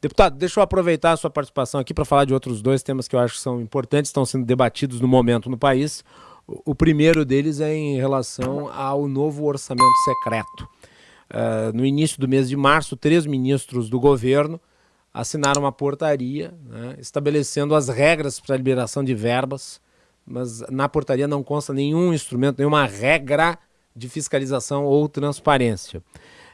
Deputado, deixa eu aproveitar a sua participação aqui para falar de outros dois temas que eu acho que são importantes, estão sendo debatidos no momento no país. O primeiro deles é em relação ao novo orçamento secreto. Uh, no início do mês de março, três ministros do governo assinaram uma portaria né, estabelecendo as regras para a liberação de verbas, mas na portaria não consta nenhum instrumento, nenhuma regra de fiscalização ou transparência.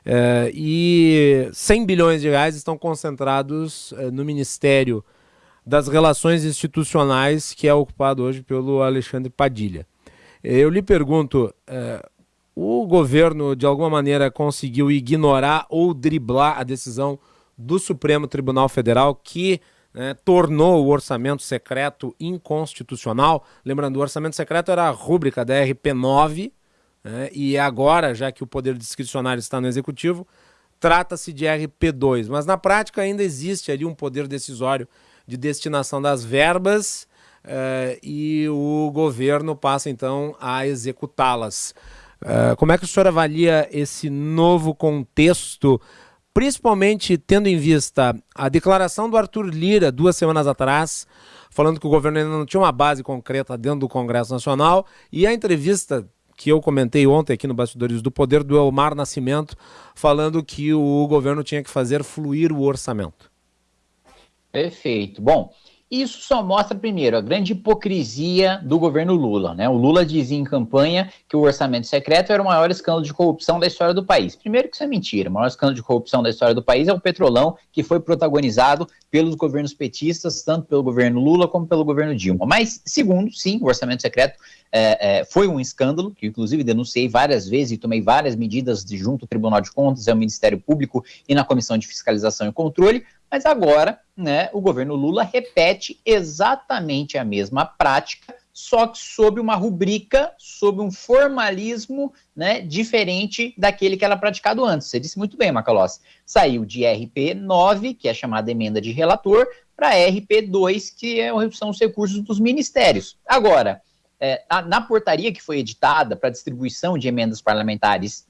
Uh, e 100 bilhões de reais estão concentrados uh, no Ministério das Relações Institucionais, que é ocupado hoje pelo Alexandre Padilha. Eu lhe pergunto, uh, o governo de alguma maneira conseguiu ignorar ou driblar a decisão do Supremo Tribunal Federal que né, tornou o orçamento secreto inconstitucional? Lembrando, o orçamento secreto era a rúbrica da RP9, né? e agora, já que o poder discricionário está no executivo, trata-se de RP2. Mas na prática ainda existe ali um poder decisório de destinação das verbas uh, e o governo passa então a executá-las. Uh, como é que o senhor avalia esse novo contexto, principalmente tendo em vista a declaração do Arthur Lira duas semanas atrás, falando que o governo ainda não tinha uma base concreta dentro do Congresso Nacional, e a entrevista que eu comentei ontem aqui no Bastidores do Poder do Elmar Nascimento, falando que o governo tinha que fazer fluir o orçamento. Perfeito. Bom, isso só mostra, primeiro, a grande hipocrisia do governo Lula. Né? O Lula dizia em campanha que o orçamento secreto era o maior escândalo de corrupção da história do país. Primeiro que isso é mentira. O maior escândalo de corrupção da história do país é o Petrolão, que foi protagonizado pelos governos petistas, tanto pelo governo Lula como pelo governo Dilma. Mas, segundo, sim, o orçamento secreto é, é, foi um escândalo, que inclusive denunciei várias vezes e tomei várias medidas de junto ao Tribunal de Contas, ao Ministério Público e na Comissão de Fiscalização e Controle, mas agora né, o governo Lula repete exatamente a mesma prática, só que sob uma rubrica, sob um formalismo né, diferente daquele que era praticado antes. Você disse muito bem, Macalossi. Saiu de RP 9, que é chamada emenda de relator, para RP 2, que é, são os recursos dos ministérios. Agora, é, na portaria que foi editada para distribuição de emendas parlamentares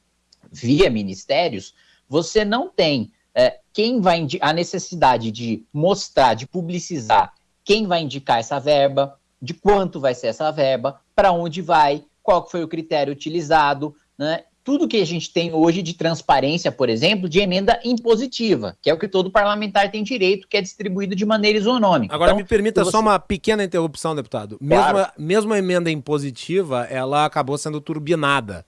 via ministérios, você não tem é, quem vai a necessidade de mostrar, de publicizar quem vai indicar essa verba, de quanto vai ser essa verba, para onde vai, qual foi o critério utilizado, né? tudo que a gente tem hoje de transparência, por exemplo, de emenda impositiva, que é o que todo parlamentar tem direito, que é distribuído de maneira isonômica. Agora, então, me permita você... só uma pequena interrupção, deputado. Claro. Mesmo, mesmo a emenda impositiva, ela acabou sendo turbinada.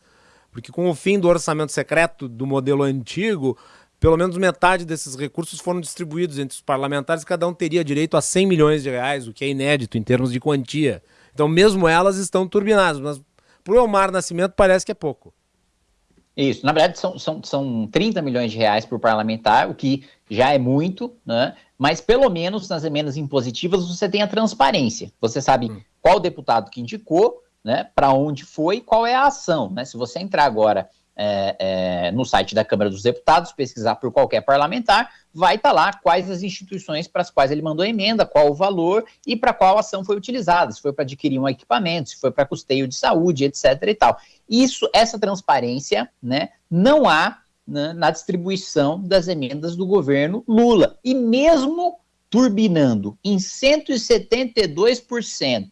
Porque com o fim do orçamento secreto do modelo antigo, pelo menos metade desses recursos foram distribuídos entre os parlamentares, cada um teria direito a 100 milhões de reais, o que é inédito em termos de quantia. Então, mesmo elas estão turbinadas, mas para o Elmar Nascimento parece que é pouco. Isso, na verdade são, são, são 30 milhões de reais por parlamentar, o que já é muito, né? Mas pelo menos nas emendas impositivas você tem a transparência. Você sabe hum. qual deputado que indicou, né? Para onde foi, qual é a ação, né? Se você entrar agora é, é, no site da Câmara dos Deputados, pesquisar por qualquer parlamentar, vai estar tá lá quais as instituições para as quais ele mandou emenda, qual o valor e para qual ação foi utilizada, se foi para adquirir um equipamento, se foi para custeio de saúde, etc. e tal. Isso, essa transparência, né, não há né, na distribuição das emendas do governo Lula. E mesmo turbinando em 172%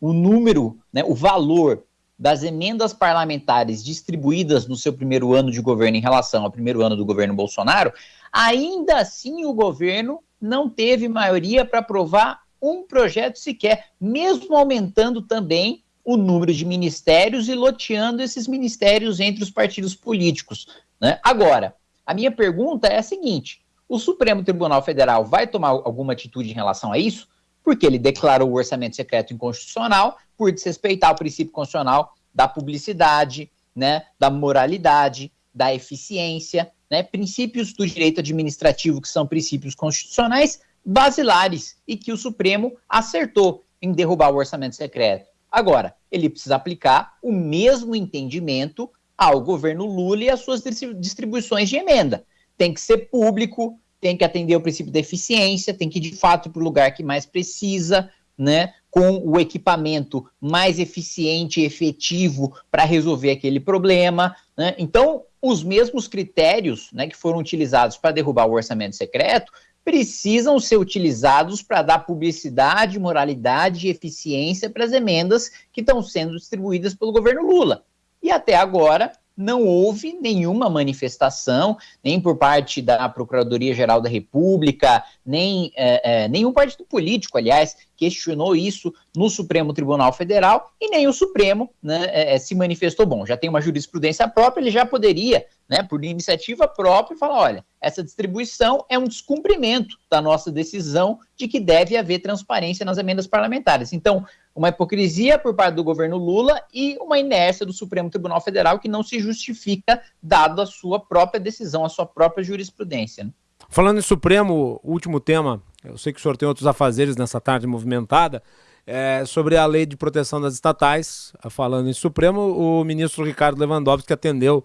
o número, né, o valor das emendas parlamentares distribuídas no seu primeiro ano de governo em relação ao primeiro ano do governo Bolsonaro, ainda assim o governo não teve maioria para aprovar um projeto sequer, mesmo aumentando também o número de ministérios e loteando esses ministérios entre os partidos políticos. Né? Agora, a minha pergunta é a seguinte: o Supremo Tribunal Federal vai tomar alguma atitude em relação a isso? Porque ele declarou o orçamento secreto inconstitucional por desrespeitar o princípio constitucional da publicidade, né, da moralidade, da eficiência, né, princípios do direito administrativo que são princípios constitucionais basilares e que o Supremo acertou em derrubar o orçamento secreto. Agora, ele precisa aplicar o mesmo entendimento ao governo Lula e às suas distribuições de emenda. Tem que ser público, tem que atender o princípio da eficiência, tem que ir de fato para o lugar que mais precisa, né, com o equipamento mais eficiente e efetivo para resolver aquele problema. Né? Então, os mesmos critérios né, que foram utilizados para derrubar o orçamento secreto precisam ser utilizados para dar publicidade, moralidade e eficiência para as emendas que estão sendo distribuídas pelo governo Lula. E até agora não houve nenhuma manifestação, nem por parte da Procuradoria-Geral da República, nem é, é, nenhum partido político, aliás, questionou isso no Supremo Tribunal Federal e nem o Supremo né, é, é, se manifestou. Bom, já tem uma jurisprudência própria, ele já poderia, né, por iniciativa própria, falar: olha, essa distribuição é um descumprimento da nossa decisão de que deve haver transparência nas emendas parlamentares. Então, uma hipocrisia por parte do governo Lula e uma inércia do Supremo Tribunal Federal que não se justifica, dado a sua própria decisão, a sua própria jurisprudência. Né? Falando em Supremo, último tema, eu sei que o senhor tem outros afazeres nessa tarde movimentada, é, sobre a lei de proteção das estatais. Falando em Supremo, o ministro Ricardo Lewandowski atendeu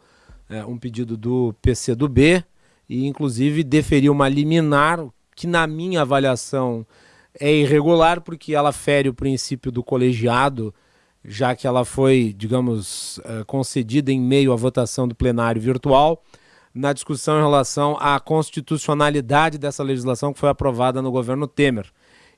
é, um pedido do PCdoB e, inclusive, deferiu uma liminar que, na minha avaliação, é irregular porque ela fere o princípio do colegiado, já que ela foi, digamos, eh, concedida em meio à votação do plenário virtual, na discussão em relação à constitucionalidade dessa legislação que foi aprovada no governo Temer.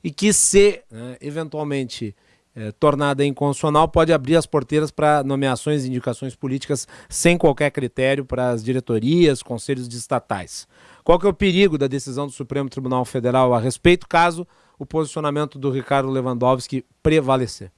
E que, se né, eventualmente é, tornada inconstitucional, pode abrir as porteiras para nomeações e indicações políticas sem qualquer critério para as diretorias, conselhos de estatais. Qual que é o perigo da decisão do Supremo Tribunal Federal a respeito, caso o posicionamento do Ricardo Lewandowski prevalecer?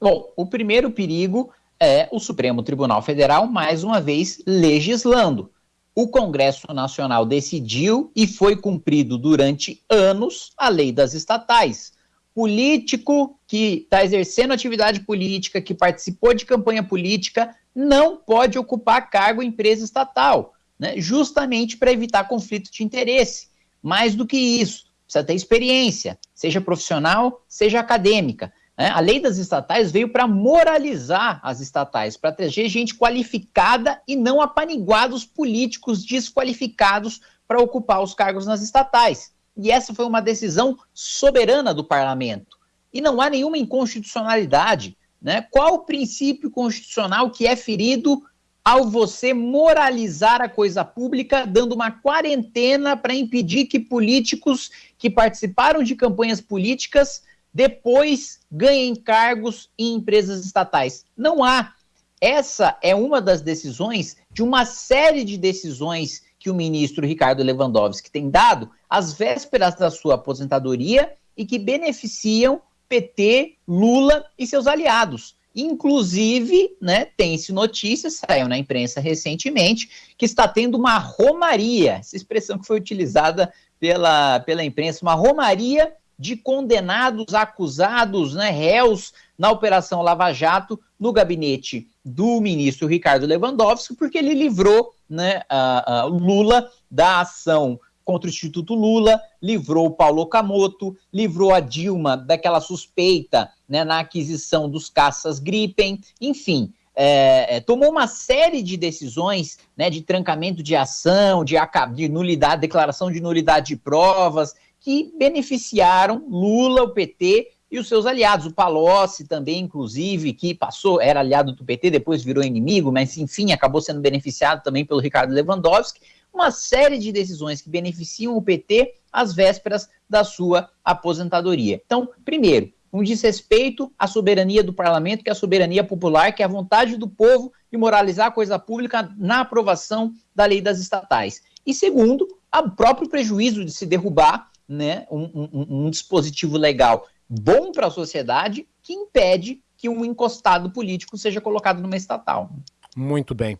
Bom, o primeiro perigo é o Supremo Tribunal Federal, mais uma vez, legislando. O Congresso Nacional decidiu e foi cumprido durante anos a lei das estatais. Político que está exercendo atividade política, que participou de campanha política, não pode ocupar cargo em empresa estatal, né, justamente para evitar conflito de interesse. Mais do que isso, precisa ter experiência, seja profissional, seja acadêmica. Né? A lei das estatais veio para moralizar as estatais, para trazer gente qualificada e não apaniguados políticos desqualificados para ocupar os cargos nas estatais. E essa foi uma decisão soberana do parlamento. E não há nenhuma inconstitucionalidade. Né? Qual o princípio constitucional que é ferido ao você moralizar a coisa pública, dando uma quarentena para impedir que políticos que participaram de campanhas políticas depois ganhem cargos em empresas estatais. Não há. Essa é uma das decisões de uma série de decisões que o ministro Ricardo Lewandowski tem dado às vésperas da sua aposentadoria e que beneficiam PT, Lula e seus aliados. Inclusive, né, tem-se notícias, saiu na imprensa recentemente, que está tendo uma romaria, essa expressão que foi utilizada pela, pela imprensa, uma romaria de condenados, acusados, né, réus na Operação Lava Jato, no gabinete do ministro Ricardo Lewandowski, porque ele livrou né, a, a Lula da ação contra o Instituto Lula, livrou o Paulo Okamoto, livrou a Dilma daquela suspeita né, na aquisição dos caças Gripen, enfim, é, é, tomou uma série de decisões né, de trancamento de ação, de, de nulidade, declaração de nulidade de provas, que beneficiaram Lula, o PT e os seus aliados. O Palocci também, inclusive, que passou, era aliado do PT, depois virou inimigo, mas enfim, acabou sendo beneficiado também pelo Ricardo Lewandowski uma série de decisões que beneficiam o PT às vésperas da sua aposentadoria. Então, primeiro, um desrespeito à soberania do parlamento, que é a soberania popular, que é a vontade do povo de moralizar a coisa pública na aprovação da lei das estatais. E segundo, o próprio prejuízo de se derrubar né, um, um, um dispositivo legal bom para a sociedade que impede que um encostado político seja colocado numa estatal. Muito bem.